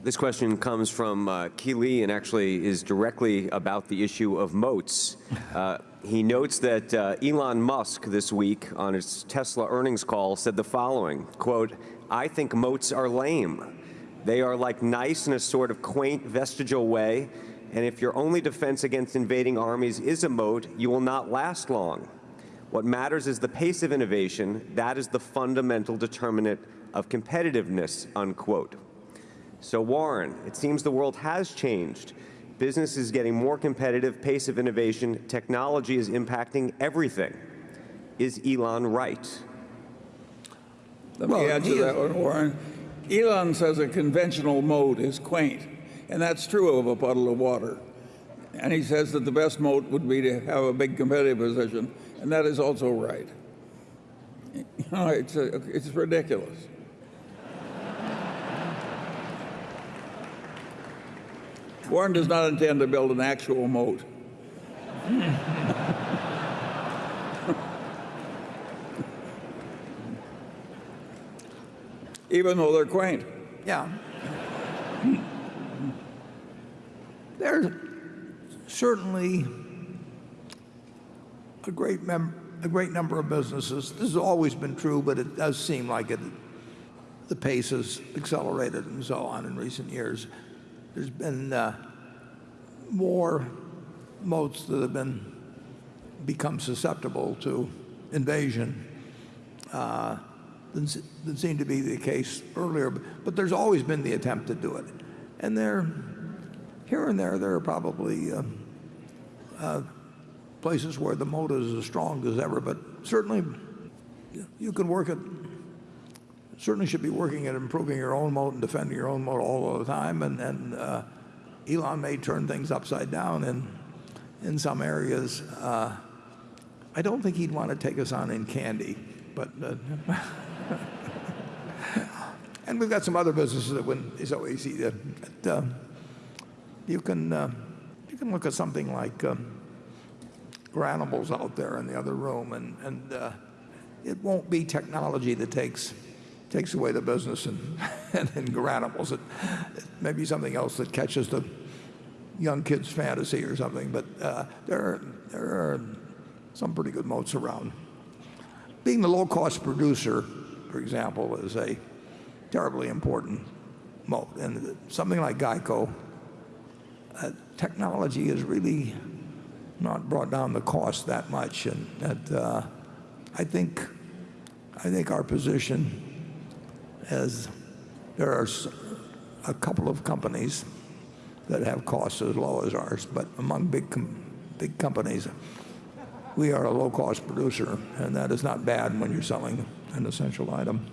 This question comes from uh, Lee and actually is directly about the issue of moats. Uh, he notes that uh, Elon Musk this week on his Tesla earnings call said the following, quote, I think moats are lame. They are like nice in a sort of quaint vestigial way, and if your only defense against invading armies is a moat, you will not last long. What matters is the pace of innovation. That is the fundamental determinant of competitiveness, unquote. So Warren, it seems the world has changed. Business is getting more competitive, pace of innovation, technology is impacting everything. Is Elon right? Let me Well, answer he that is- one, Warren. Elon says a conventional moat is quaint, and that's true of a puddle of water. And he says that the best moat would be to have a big competitive position, and that is also right. You know, it's, a, it's ridiculous. Warren does not intend to build an actual moat. Even though they're quaint. Yeah. There's certainly a great, a great number of businesses. This has always been true, but it does seem like it, the pace has accelerated and so on in recent years. There's been uh, more moats that have been become susceptible to invasion uh, than, seemed to be the case earlier. But, there's always been the attempt to do it. And there, here and there, there are probably uh, uh, places where the moat is as strong as ever. But certainly, you can work at, certainly should be working at improving your own moat and defending your own moat all the time. And, uh, Elon may turn things upside down in, in some areas. Uh, I don't think he'd want to take us on in candy, but uh, and we've got some other businesses that wouldn't be so easy you can you can look at something like um, Garanimals out there in the other room, and and it won't be technology that takes takes away the business and and in Garanimals. It, it may be something else that catches the young kids' fantasy or something. But uh, there are, there are some pretty good moats around. Being the low-cost producer, for example, is a terribly important moat. And something like Geico, uh, technology has really not brought down the cost that much. And that, uh, I think, I think our position as there are a couple of companies that have costs as low as ours, but among big, big companies, we are a low-cost producer, and that is not bad when you're selling an essential item.